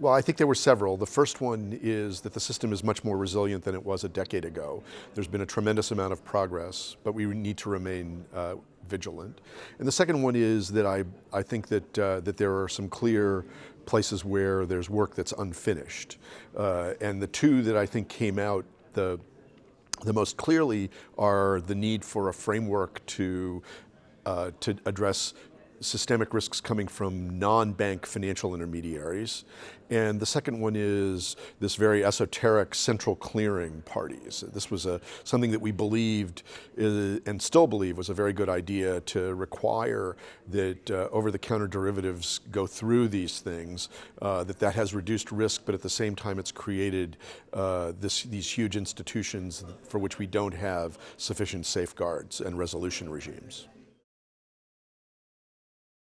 Well, I think there were several. The first one is that the system is much more resilient than it was a decade ago. There's been a tremendous amount of progress, but we need to remain uh, vigilant. And the second one is that I, I think that, uh, that there are some clear places where there's work that's unfinished. Uh, and the two that I think came out the, the most clearly are the need for a framework to, uh, to address systemic risks coming from non-bank financial intermediaries. And the second one is this very esoteric central clearing parties. This was a, something that we believed uh, and still believe was a very good idea to require that uh, over-the-counter derivatives go through these things, uh, that that has reduced risk, but at the same time it's created uh, this, these huge institutions for which we don't have sufficient safeguards and resolution regimes.